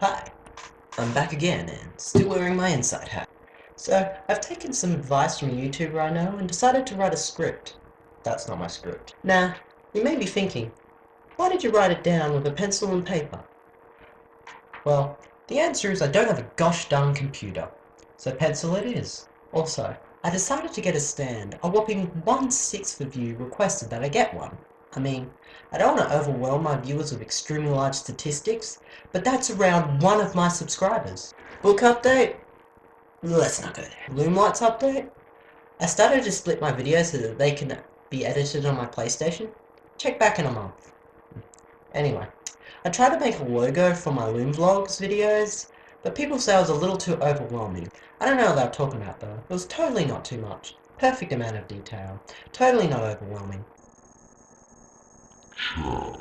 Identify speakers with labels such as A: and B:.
A: Hi, I'm back again and still wearing my inside hat. So, I've taken some advice from a YouTuber I know and decided to write a script. That's not my script. Now, you may be thinking, why did you write it down with a pencil and paper? Well, the answer is I don't have a gosh darn computer. So pencil it is. Also, I decided to get a stand. A whopping one-sixth of you requested that I get one. I mean, I don't want to overwhelm my viewers with extremely large statistics, but that's around one of my subscribers. Book update? Let's not go there. Loomlights update? I started to split my videos so that they can be edited on my PlayStation. Check back in a month. Anyway, I tried to make a logo for my Loom Vlogs videos, but people say it was a little too overwhelming. I don't know what they were talking about though. It was totally not too much. Perfect amount of detail. Totally not overwhelming.
B: Sure.